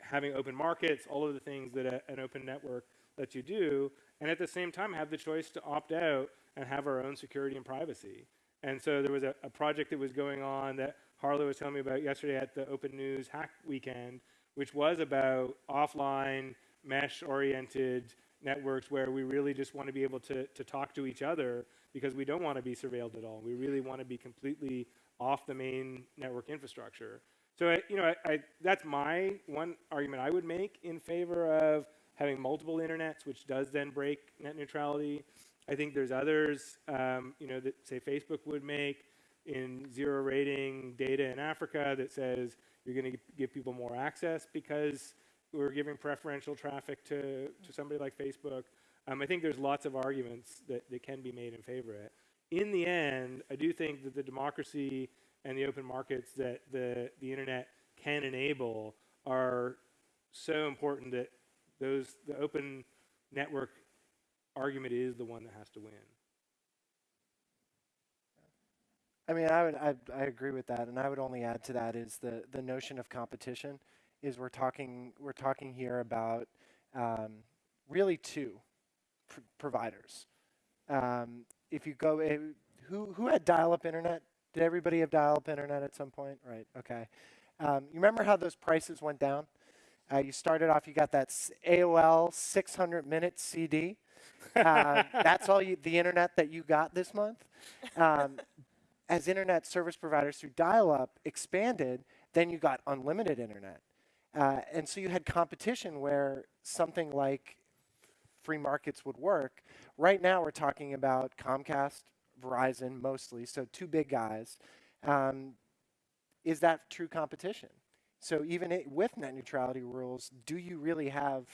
Speaker 3: having open markets, all of the things that a, an open network lets you do, and at the same time have the choice to opt out and have our own security and privacy. And so there was a, a project that was going on that Harlo was telling me about yesterday at the Open News Hack Weekend, which was about offline, mesh-oriented networks where we really just want to be able to, to talk to each other because we don't want to be surveilled at all. We really want to be completely off the main network infrastructure. So, I, you know, I, I, that's my one argument I would make in favor of having multiple internets, which does then break net neutrality. I think there's others, um, you know, that say Facebook would make in zero rating data in Africa that says you're going to give people more access because we're giving preferential traffic to, to somebody like Facebook. Um, I think there's lots of arguments that, that can be made in favor of it. In the end, I do think that the democracy and the open markets that the, the internet can enable are so important that those the open network argument is the one that has to win.
Speaker 9: I mean, I would, I, I agree with that, and I would only add to that is the, the notion of competition. Is we're talking we're talking here about um, really two pr providers. Um, if you go, uh, who who had dial-up internet? Did everybody have dial-up internet at some point? Right. Okay. Um, you remember how those prices went down? Uh, you started off, you got that AOL 600 minute CD. Uh, (laughs) that's all you, the internet that you got this month. Um, as internet service providers through dial-up expanded, then you got unlimited internet. Uh, and so you had competition where something like free markets would work. Right now we're talking about Comcast, Verizon mostly, so two big guys. Um, is that true competition? So even it, with net neutrality rules, do you really have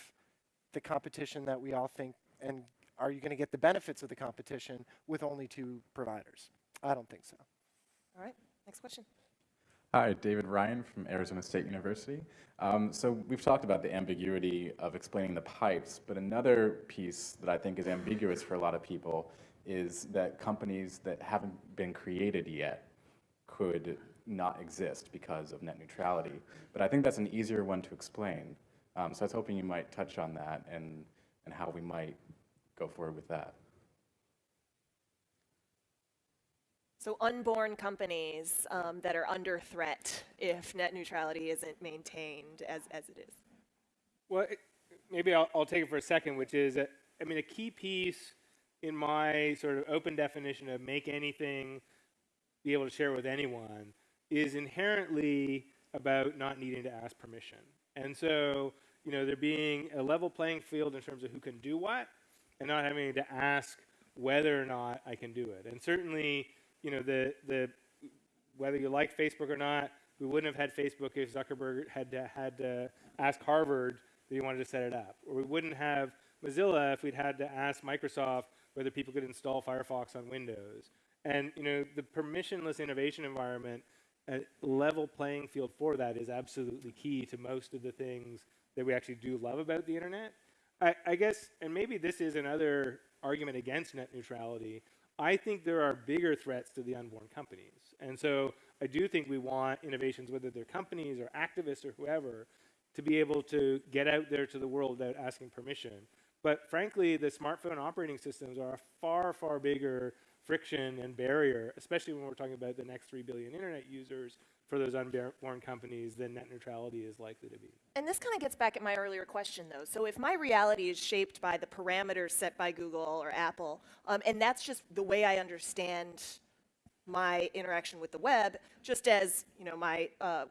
Speaker 9: the competition that we all think, and are you going to get the benefits of the competition with only two providers? I don't think so.
Speaker 2: All right, next question.
Speaker 13: Hi, David Ryan from Arizona State University. Um, so we've talked about the ambiguity of explaining the pipes, but another piece that I think is ambiguous for a lot of people is that companies that haven't been created yet could not exist because of net neutrality. But I think that's an easier one to explain. Um, so I was hoping you might touch on that and, and how we might go forward with that.
Speaker 2: So unborn companies um, that are under threat if net neutrality isn't maintained as, as it is.
Speaker 3: Well, it, maybe I'll, I'll, take it for a second, which is, that, I mean, a key piece in my sort of open definition of make anything be able to share with anyone is inherently about not needing to ask permission. And so, you know, there being a level playing field in terms of who can do what and not having to ask whether or not I can do it. And certainly, you know, the, the, whether you like Facebook or not, we wouldn't have had Facebook if Zuckerberg had to, had to ask Harvard that he wanted to set it up. Or we wouldn't have Mozilla if we'd had to ask Microsoft whether people could install Firefox on Windows. And, you know, the permissionless innovation environment, a level playing field for that is absolutely key to most of the things that we actually do love about the internet. I, I guess, and maybe this is another argument against net neutrality, I think there are bigger threats to the unborn companies. And so I do think we want innovations, whether they're companies or activists or whoever, to be able to get out there to the world without asking permission. But frankly, the smartphone operating systems are a far, far bigger friction and barrier, especially when we're talking about the next 3 billion internet users for those unborn companies than net neutrality is likely to be.
Speaker 2: And this kind of gets back at my earlier question, though. So if my reality is shaped by the parameters set by Google or Apple, um, and that's just the way I understand my interaction with the web, just as you know, my, uh,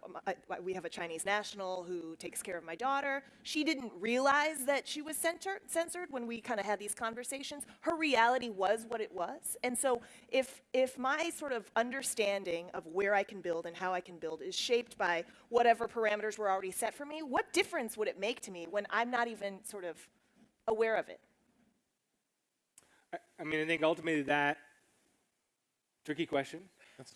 Speaker 2: my, we have a Chinese national who takes care of my daughter. She didn't realize that she was censored, censored when we kind of had these conversations. Her reality was what it was, and so if if my sort of understanding of where I can build and how I can build is shaped by whatever parameters were already set for me, what difference would it make to me when I'm not even sort of aware of it?
Speaker 3: I mean, I think ultimately that Tricky question.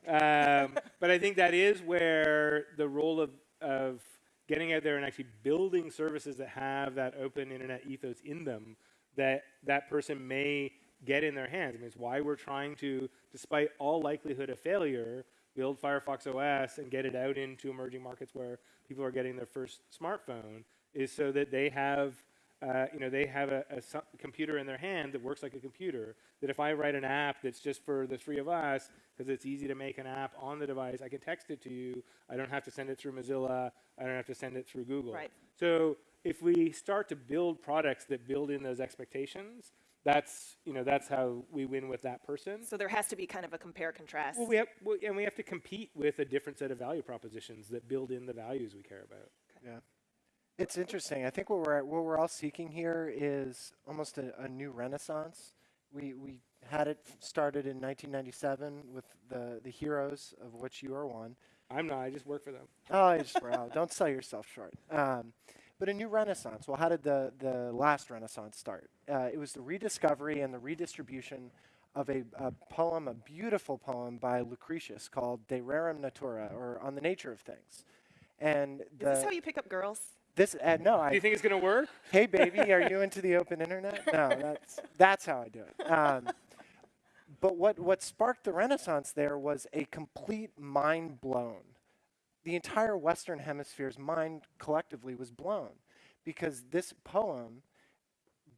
Speaker 3: Um, but I think that is where the role of, of getting out there and actually building services that have that open internet ethos in them that that person may get in their hands. I mean, it's why we're trying to, despite all likelihood of failure, build Firefox OS and get it out into emerging markets where people are getting their first smartphone, is so that they have, uh, you know, they have a, a su- computer in their hand that works like a computer. That if I write an app that's just for the three of us, because it's easy to make an app on the device, I can text it to you. I don't have to send it through Mozilla. I don't have to send it through Google.
Speaker 2: Right.
Speaker 3: So if we start to build products that build in those expectations, that's you know that's how we win with that person.
Speaker 2: So there has to be kind of a compare contrast.
Speaker 3: Well, we have well, and we have to compete with a different set of value propositions that build in the values we care about.
Speaker 9: Yeah. It's interesting. I think what we're what we're all seeking here is almost a, a new renaissance. We we had it started in 1997 with the the heroes of which you are one.
Speaker 3: I'm not. I just work for them.
Speaker 9: Oh, I just (laughs) wow! Don't sell yourself short. Um, but a new renaissance. Well, how did the the last renaissance start? Uh, it was the rediscovery and the redistribution of a, a poem, a beautiful poem by Lucretius called De Rerum Natura, or On the Nature of Things. And
Speaker 2: Is
Speaker 9: the,
Speaker 2: this how you pick up girls?
Speaker 9: This uh, no, I
Speaker 3: Do you think it's going to work?
Speaker 9: hey baby, are you into the open internet? No, that's that's how I do it. Um, but what what sparked the renaissance there was a complete mind blown. The entire Western Hemisphere's mind collectively was blown because this poem,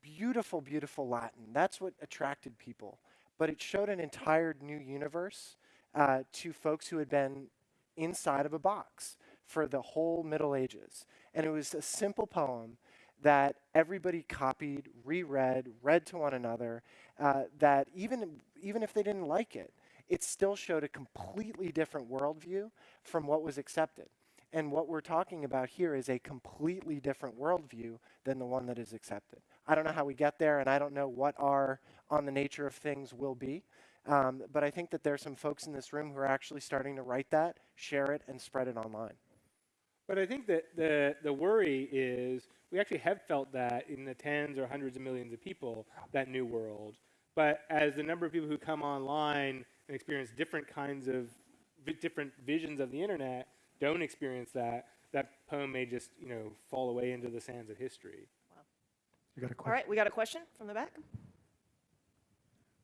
Speaker 9: beautiful, beautiful Latin, that's what attracted people. But it showed an entire new universe uh, to folks who had been inside of a box for the whole Middle Ages. And it was a simple poem that everybody copied, reread, read to one another, uh, that even, even if they didn't like it, it still showed a completely different worldview from what was accepted. And what we're talking about here is a completely different worldview than the one that is accepted. I don't know how we get there, and I don't know what our on the nature of things will be. Um, but I think that there are some folks in this room who are actually starting to write that, share it, and spread it online.
Speaker 3: But I think that the, the worry is we actually have felt that in the tens or hundreds of millions of people, that new world. But as the number of people who come online and experience different kinds of vi- different visions of the internet don't experience that, that poem may just you know fall away into the sands of history.
Speaker 9: You got a
Speaker 2: All right, we got a question from the back.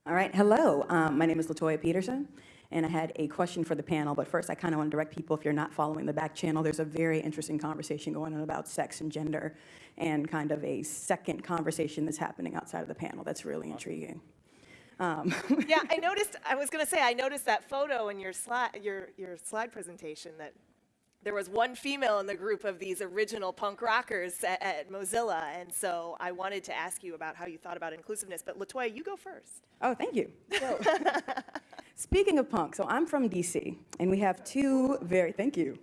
Speaker 14: All right, hello. Um, my name is Latoya Peterson, and I had a question for the panel. But first, I kind of want to direct people if you're not following the back channel, there's a very interesting conversation going on about sex and gender, and kind of a second conversation that's happening outside of the panel that's really intriguing. Um,
Speaker 2: yeah, I (laughs) noticed. I was going to say I noticed that photo in your slide, your your slide presentation that there was one female in the group of these original punk rockers at, at Mozilla, and so I wanted to ask you about how you thought about inclusiveness. But Latoya, you go first.
Speaker 14: Oh, thank you. (laughs) So, speaking of punk, so I'm from DC, and we have two very, thank you.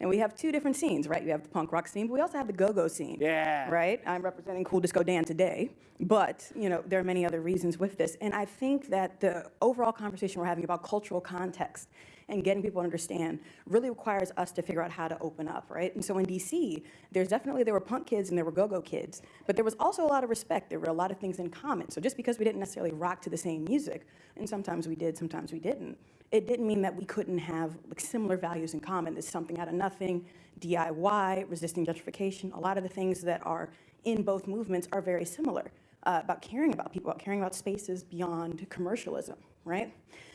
Speaker 14: And we have two different scenes, right? We have the punk rock scene, but we also have the go-go scene.
Speaker 9: Yeah.
Speaker 14: Right? I'm representing Cool Disco Dan today, but, you know, there are many other reasons with this. And I think that the overall conversation we're having about cultural context and getting people to understand really requires us to figure out how to open up, right? And so in DC, there's definitely, there were punk kids and there were go-go kids, but there was also a lot of respect. There were a lot of things in common. So just because we didn't necessarily rock to the same music, and sometimes we did, sometimes we didn't, it didn't mean that we couldn't have like similar values in common. There's something out of nothing, DIY, resisting gentrification, a lot of the things that are in both movements are very similar uh, about caring about people, about caring about spaces beyond commercialism, right?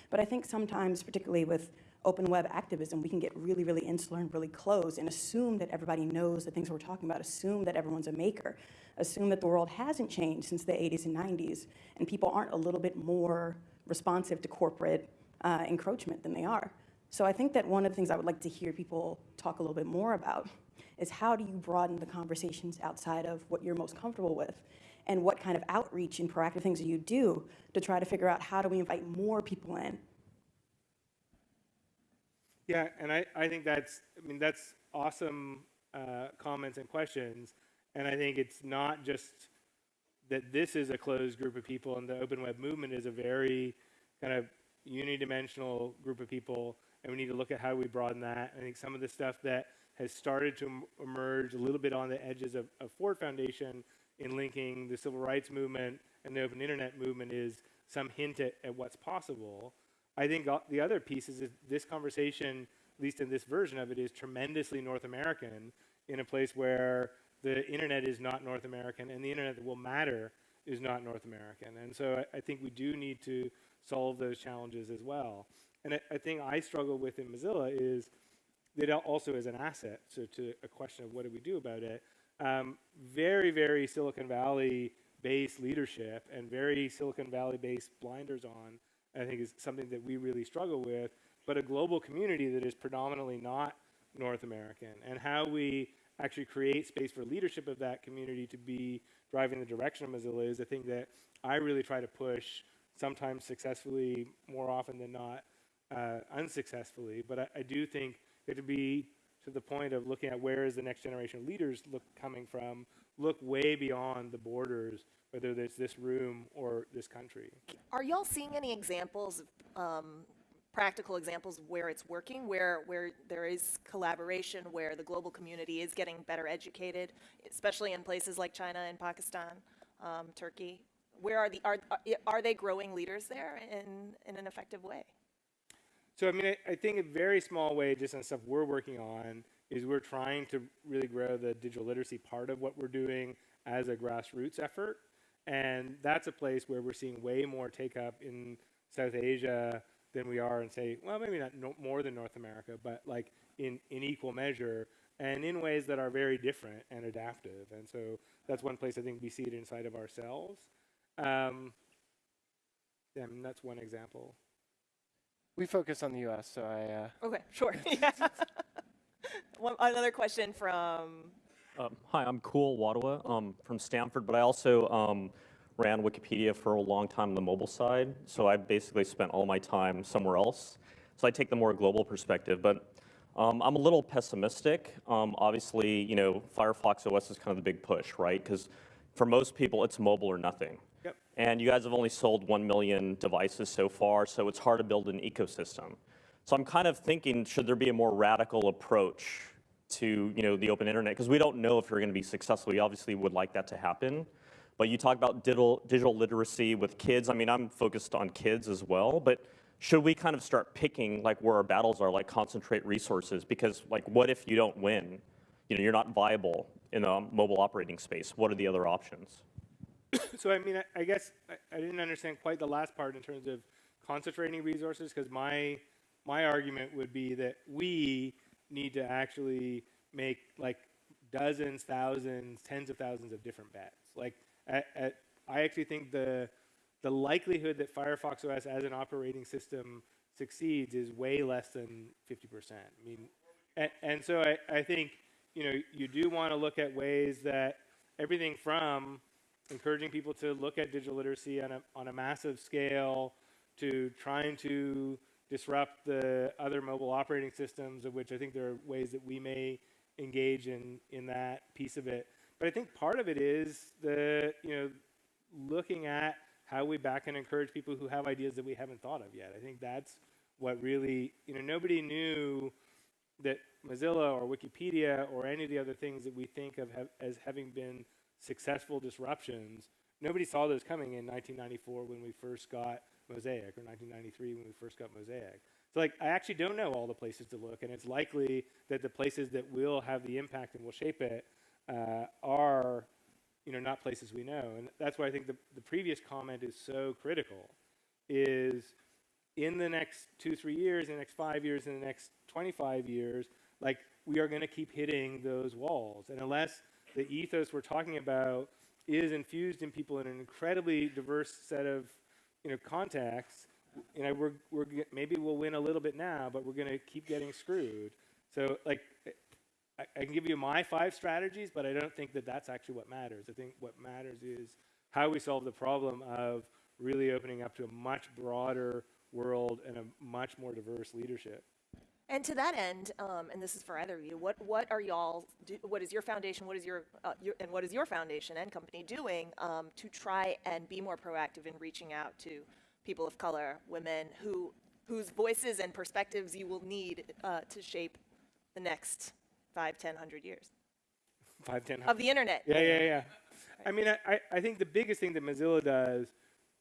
Speaker 14: But I think sometimes, particularly with open web activism, we can get really, really insular and really closed and assume that everybody knows the things we're talking about, assume that everyone's a maker, assume that the world hasn't changed since the 80s and 90s, and people aren't a little bit more responsive to corporate uh, encroachment than they are. So I think that one of the things I would like to hear people talk a little bit more about is how do you broaden the conversations outside of what you're most comfortable with? And what kind of outreach and proactive things do you do to try to figure out how do we invite more people in
Speaker 3: Yeah, and I, I think that's, I mean, that's awesome uh, comments and questions. And I think it's not just that this is a closed group of people and the open web movement is a very kind of unidimensional group of people. And we need to look at how we broaden that. I think some of the stuff that has started to emerge a little bit on the edges of, of Ford Foundation in linking the civil rights movement and the open internet movement is some hint at, at what's possible. I think the other piece is this conversation, at least in this version of it, is tremendously North American in a place where the internet is not North American and the internet that will matter is not North American. And so I, I think we do need to solve those challenges as well. And a, I think I struggle with in Mozilla is that also is an asset. So to a question of what do we do about it, um, very, very Silicon Valley based leadership and very Silicon Valley based blinders on, I think is something that we really struggle with, but a global community that is predominantly not North American and how we actually create space for leadership of that community to be driving the direction of Mozilla is a thing that I really try to push, sometimes successfully, more often than not, uh, unsuccessfully. But I, I do think it to be to the point of looking at where is the next generation of leaders look coming from, look way beyond the borders, whether it's this room or this country.
Speaker 2: Are y'all seeing any examples, um, practical examples where it's working, where where there is collaboration, where the global community is getting better educated, especially in places like China and Pakistan, um, Turkey? Where are the are are they growing leaders there in in an effective way?
Speaker 3: So I mean, I, I think a very small way, just on stuff we're working on, is we're trying to really grow the digital literacy part of what we're doing as a grassroots effort. And that's a place where we're seeing way more take up in South Asia than we are in, say, well, maybe not no, more than North America, but like in, in equal measure and in ways that are very different and adaptive. And so that's one place I think we see it inside of ourselves. Um, mean, that's one example.
Speaker 9: We focus on the U.S., so I.
Speaker 2: Uh okay, sure. (laughs) (laughs) one, another question from.
Speaker 15: Um, hi, I'm Kul Wadhwa um, from Stanford, but I also um, ran Wikipedia for a long time on the mobile side. So I basically spent all my time somewhere else. So I take the more global perspective, but um, I'm a little pessimistic. Um, obviously, you know, Firefox OS is kind of the big push, right? Because for most people, it's mobile or nothing. And you guys have only sold 1 million devices so far, so it's hard to build an ecosystem. So I'm kind of thinking, should there be a more radical approach to you know, the open internet? Because we don't know if you're going to be successful. We obviously would like that to happen. But you talk about digital, digital literacy with kids. I mean, I'm focused on kids as well, but should we kind of start picking like where our battles are, like concentrate resources? Because like, what if you don't win? You know, you're not viable in a mobile operating space. What are the other options? (coughs)
Speaker 3: so I mean, I, I guess I, I, didn't understand quite the last part in terms of concentrating resources because my my argument would be that we need to actually make like dozens, thousands, tens of thousands of different bets. Like at, at, I actually think the the likelihood that Firefox OS as an operating system succeeds is way less than 50%. I mean, and, and so I, I think you know you do want to look at ways that everything from encouraging people to look at digital literacy on a, on a massive scale, to trying to disrupt the other mobile operating systems, of which I think there are ways that we may engage in, in that piece of it. But I think part of it is the, you know, looking at how we back and encourage people who have ideas that we haven't thought of yet. I think that's what really, you know, nobody knew that Mozilla or Wikipedia or any of the other things that we think of as having been successful disruptions, nobody saw those coming in 1994 when we first got Mosaic or 1993 when we first got Mosaic. So like I actually don't know all the places to look, and it's likely that the places that will have the impact and will shape it uh, are, you know, not places we know. And that's why I think the, the previous comment is so critical. Is in the next two, three years, in the next five years, in the next 25 years, like we are going to keep hitting those walls. And unless the ethos we're talking about is infused in people in an incredibly diverse set of you know contexts, you know we're, we're maybe we'll win a little bit now, but we're going to keep getting screwed. So like I, I can give you my five strategies, but I don't think that that's actually what matters. I think what matters is how we solve the problem of really opening up to a much broader world and a much more diverse leadership.
Speaker 2: And to that end, um, and this is for either of you, what what are y'all? What is your foundation? What is your, uh, your, and what is your foundation and company doing um, to try and be more proactive in reaching out to people of color, women who whose voices and perspectives you will need uh, to shape the next five, ten, hundred years?
Speaker 3: Five, ten
Speaker 2: of the internet.
Speaker 3: Yeah, yeah, yeah. Right. I mean, I, I think the biggest thing that Mozilla does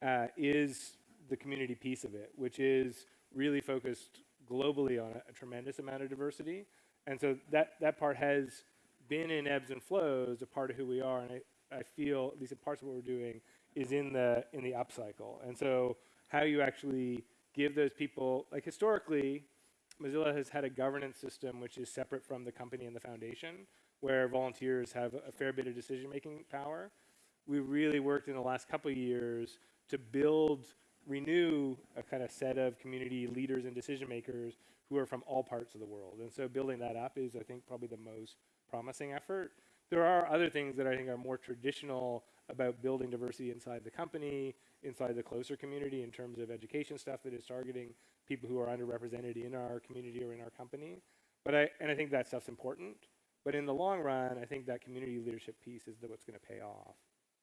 Speaker 3: uh, is the community piece of it, which is really focused globally on a, a, tremendous amount of diversity. And so that, that part has been in ebbs and flows, a part of who we are, and I, I feel at least in parts of what we're doing is in the in the upcycle. And so how you actually give those people like historically, Mozilla has had a governance system which is separate from the company and the foundation, where volunteers have a fair bit of decision-making power. We really worked in the last couple of years to build, renew a kind of set of community leaders and decision makers who are from all parts of the world. And so building that up is, I think, probably the most promising effort. There are other things that I think are more traditional about building diversity inside the company, inside the closer community in terms of education stuff that is targeting people who are underrepresented in our community or in our company. But I, and I think that stuff's important. But in the long run, I think that community leadership piece is the, what's going to pay off.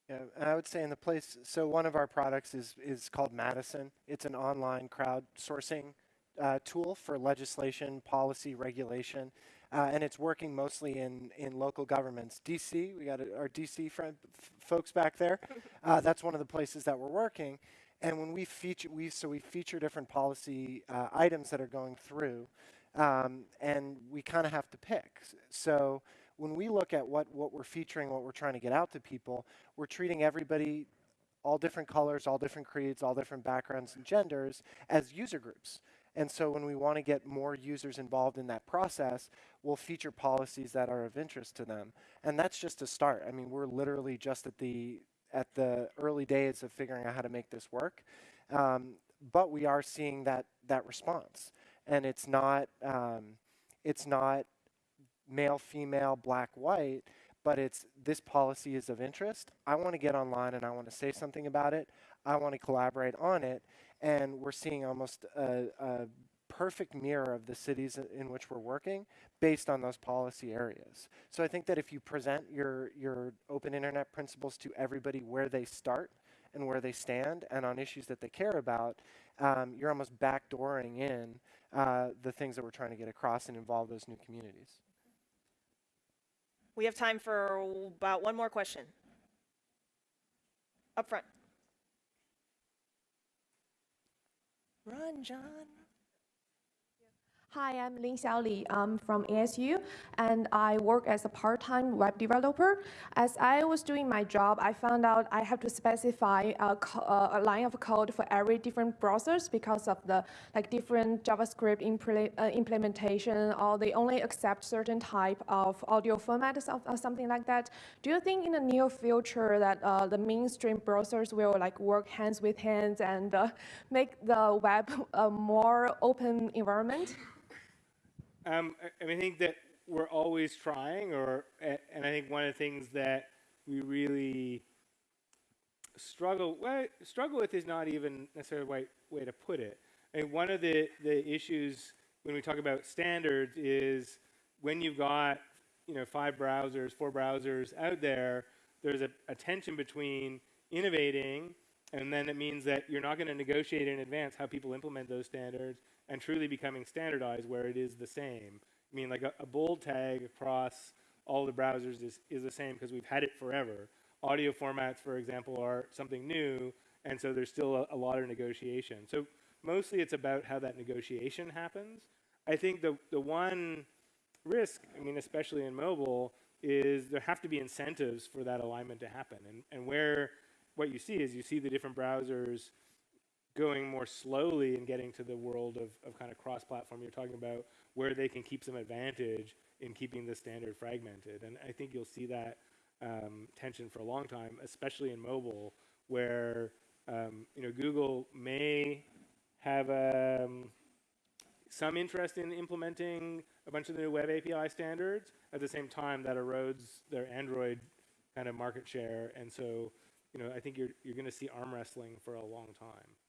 Speaker 9: Yeah, and I would say in the place, so one of our products is, is called Madison. It's an online crowdsourcing uh, tool for legislation, policy, regulation, uh, and it's working mostly in, in local governments. DC, we got our DC friend, folks back there. (laughs) Uh, that's one of the places that we're working. And when we feature, we so we feature different policy uh, items that are going through, um, and we kind of have to pick. So when we look at what, what we're featuring, what we're trying to get out to people, we're treating everybody, all different colors, all different creeds, all different backgrounds and genders, as user groups. And so when we want to get more users involved in that process, we'll feature policies that are of interest to them. And that's just a start. I mean, we're literally just at the at the early days of figuring out how to make this work. Um, but we are seeing that that response, and it's not um, it's not male, female, black, white, but it's this policy is of interest. I want to get online and I want to say something about it. I want to collaborate on it, and we're seeing almost a, a perfect mirror of the cities in which we're working based on those policy areas. So I think that if you present your, your open internet principles to everybody where they start and where they stand and on issues that they care about, um, you're almost backdooring in uh, the things that we're trying to get across and involve those new communities.
Speaker 2: We have time for about one more question. Up front. Run, John.
Speaker 16: Hi, I'm Lin Xiaoli. I'm from ASU, and I work as a part-time web developer. As I was doing my job, I found out I have to specify a, a line of code for every different browsers because of the like different JavaScript impl uh, implementation, or they only accept certain type of audio formats or something like that. Do you think in the near future that uh, the mainstream browsers will like work hands with hands and uh, make the web a more open environment?
Speaker 3: Um, I, mean, I think that we're always trying, or and I think one of the things that we really struggle well, struggle with is not even necessarily the right way to put it. I mean, one of the the issues when we talk about standards is when you've got you know five browsers, four browsers out there, there's a, a tension between innovating, and then it means that you're not going to negotiate in advance how people implement those standards, and truly becoming standardized where it is the same. I mean, like a, a bold tag across all the browsers is, is the same because we've had it forever. Audio formats, for example, are something new, and so there's still a, a lot of negotiation. So mostly it's about how that negotiation happens. I think the, the one risk, I mean, especially in mobile, is there have to be incentives for that alignment to happen. And, and where what you see is you see the different browsers going more slowly and getting to the world of, of kind of cross-platform you're talking about, where they can keep some advantage in keeping the standard fragmented. And I think you'll see that um, tension for a long time, especially in mobile, where um, you know Google may have um, some interest in implementing a bunch of the new web API standards. At the same time, that erodes their Android kind of market share, and so you know I think you're you're going to see arm wrestling for a long time.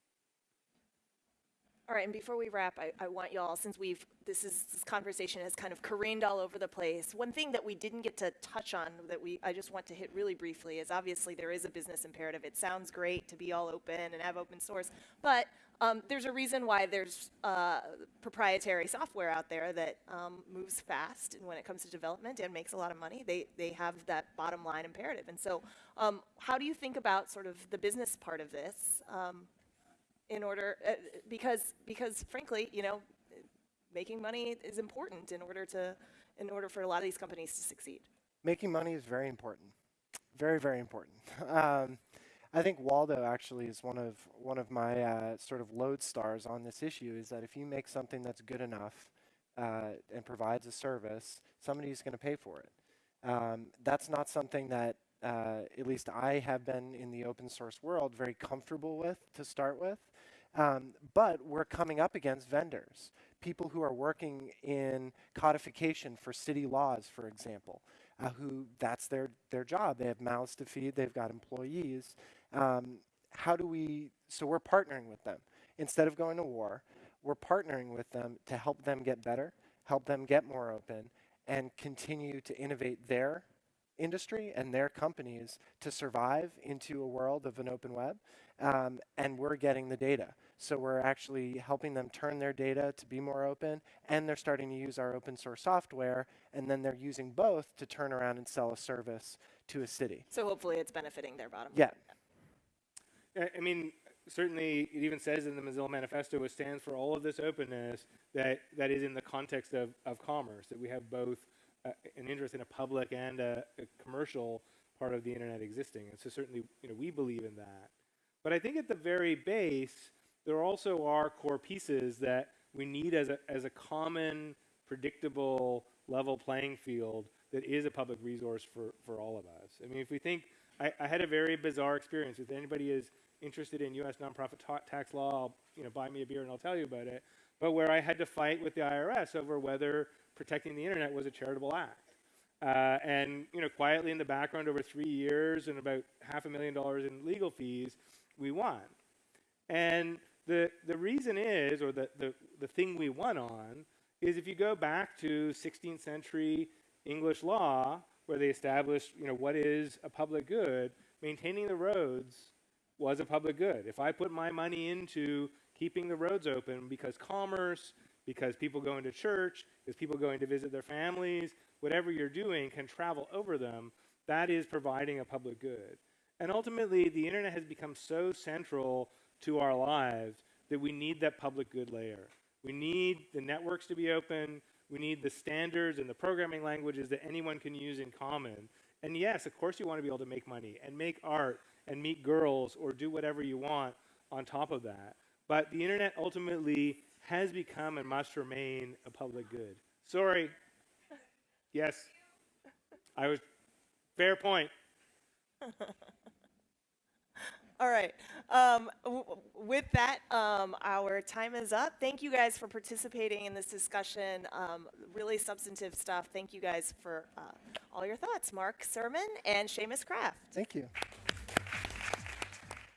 Speaker 2: All right, and before we wrap, I, I want y'all, since we've, this is, this conversation has kind of careened all over the place, one thing that we didn't get to touch on that we, I just want to hit really briefly is obviously there is a business imperative. It sounds great to be all open and have open source, but um, there's a reason why there's uh, proprietary software out there that um, moves fast and when it comes to development and makes a lot of money. They, they have that bottom line imperative. And so um, how do you think about sort of the business part of this? In order uh, because because frankly, you know, making money is important in order to in order for a lot of these companies to succeed.
Speaker 9: Making money is very important. Very, very important. (laughs) Um, I think Waldo actually is one of one of my uh, sort of lodestars on this issue. Is that if you make something that's good enough uh, and provides a service, somebody's going to pay for it. Um, that's not something that uh, at least I have been in the open source world very comfortable with to start with. Um, but we're coming up against vendors, people who are working in codification for city laws, for example, uh, who that's their, their job. They have mouths to feed, they've got employees. Um, how do we, so we're partnering with them. Instead of going to war, we're partnering with them to help them get better, help them get more open, and continue to innovate their industry and their companies to survive into a world of an open web. Um, and we're getting the data. So we're actually helping them turn their data to be more open, and they're starting to use our open source software, and then they're using both to turn around and sell a service to a city.
Speaker 2: So hopefully it's benefiting their bottom line.
Speaker 9: Yeah.
Speaker 3: I- I mean, certainly it even says in the Mozilla Manifesto, it stands for all of this openness that, that is in the context of, of commerce, that we have both uh, an interest in a public and a, a commercial part of the internet existing. And so certainly, you know, we believe in that. But I think at the very base, there also are core pieces that we need as a, as a common, predictable, level playing field that is a public resource for, for all of us. I mean, if we think, I, I had a very bizarre experience. If anybody is interested in U.S. nonprofit ta- tax law, you know, buy me a beer and I'll tell you about it. But where I had to fight with the IRS over whether protecting the internet was a charitable act. Uh, and you know, quietly in the background, over three years and about half a million dollars in legal fees, we won. And the the reason is, or the, the the thing we won on, is if you go back to 16th century English law, where they established, you know, what is a public good, maintaining the roads was a public good. If I put my money into keeping the roads open because commerce, because people going to church, because people going to visit their families, whatever you're doing can travel over them, that is providing a public good. And ultimately, the internet has become so central to our lives that we need that public good layer. We need the networks to be open. We need the standards and the programming languages that anyone can use in common. And yes, of course, you want to be able to make money and make art and meet girls or do whatever you want on top of that. But the internet ultimately has become and must remain a public good. Sorry. Yes. I was. Fair point. (laughs)
Speaker 2: All right. Um, with that, um, our time is up. Thank you guys for participating in this discussion. Um, really substantive stuff. Thank you guys for uh, all your thoughts. Mark Surman and Seamus Kraft.
Speaker 9: Thank you.